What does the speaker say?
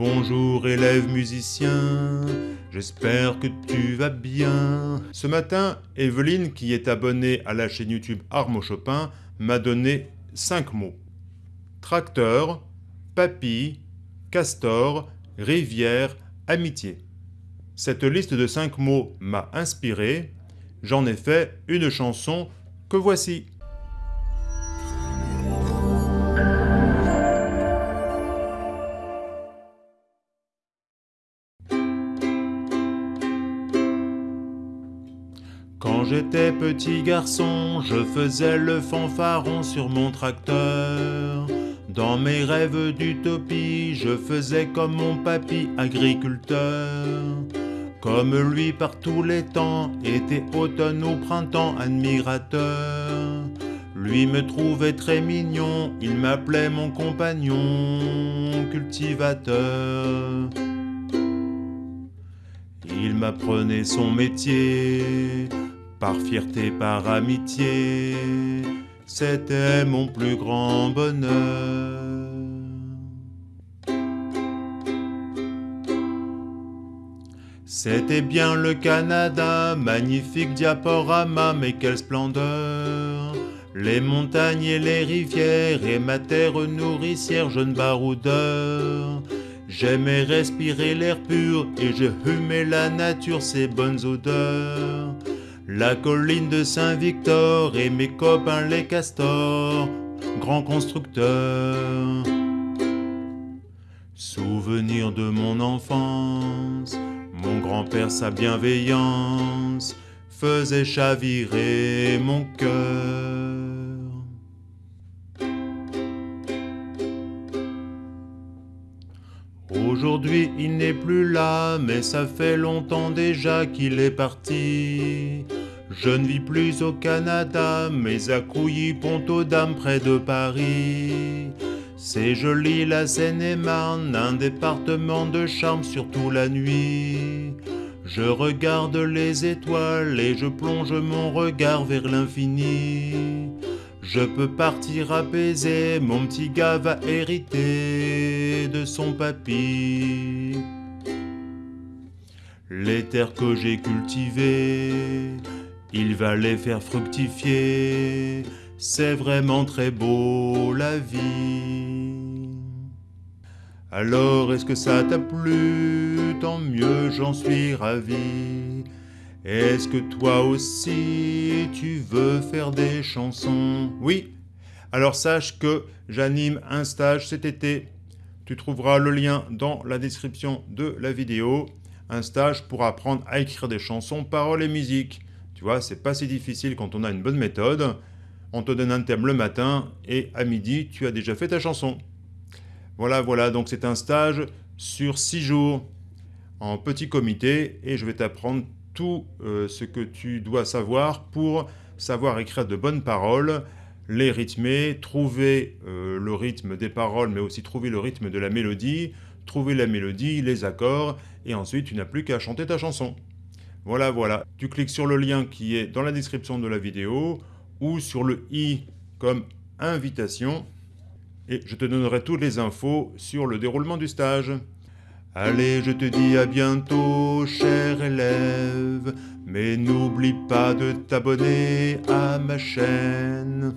Bonjour élève musicien, j'espère que tu vas bien. Ce matin, Evelyne, qui est abonnée à la chaîne YouTube Armo Chopin, m'a donné 5 mots. Tracteur, papy, castor, rivière, amitié. Cette liste de 5 mots m'a inspiré, j'en ai fait une chanson que voici. Quand j'étais petit garçon, je faisais le fanfaron sur mon tracteur. Dans mes rêves d'utopie, je faisais comme mon papy agriculteur. Comme lui par tous les temps, été automne ou printemps admirateur. Lui me trouvait très mignon, il m'appelait mon compagnon cultivateur. Il m'apprenait son métier, par fierté, par amitié, c'était mon plus grand bonheur. C'était bien le Canada, magnifique diaporama, mais quelle splendeur. Les montagnes et les rivières, et ma terre nourricière, jeune baroudeur. J'aimais respirer l'air pur, et je humais la nature, ses bonnes odeurs la colline de Saint-Victor et mes copains les castors, grands constructeurs. Souvenir de mon enfance, mon grand-père sa bienveillance faisait chavirer mon cœur. Aujourd'hui il n'est plus là, mais ça fait longtemps déjà qu'il est parti. Je ne vis plus au Canada, mais à Couilly-Pont-aux-Dames près de Paris. C'est joli la Seine-et-Marne, un département de charme surtout la nuit. Je regarde les étoiles et je plonge mon regard vers l'infini. Je peux partir apaisé, mon petit gars va hériter de son papy. Les terres que j'ai cultivées, il va les faire fructifier, c'est vraiment très beau la vie. Alors est-ce que ça t'a plu? Tant mieux, j'en suis ravi. Est-ce que toi aussi tu veux faire des chansons? Oui, alors sache que j'anime un stage cet été. Tu trouveras le lien dans la description de la vidéo. Un stage pour apprendre à écrire des chansons, paroles et musique. Tu vois, c'est pas si difficile quand on a une bonne méthode. On te donne un thème le matin et à midi, tu as déjà fait ta chanson. Voilà, voilà, donc c'est un stage sur six jours en petit comité et je vais t'apprendre tout euh, ce que tu dois savoir pour savoir écrire de bonnes paroles, les rythmer, trouver euh, le rythme des paroles, mais aussi trouver le rythme de la mélodie, trouver la mélodie, les accords, et ensuite tu n'as plus qu'à chanter ta chanson. Voilà, voilà. Tu cliques sur le lien qui est dans la description de la vidéo ou sur le i comme invitation et je te donnerai toutes les infos sur le déroulement du stage. Allez, je te dis à bientôt, cher élève, mais n'oublie pas de t'abonner à ma chaîne.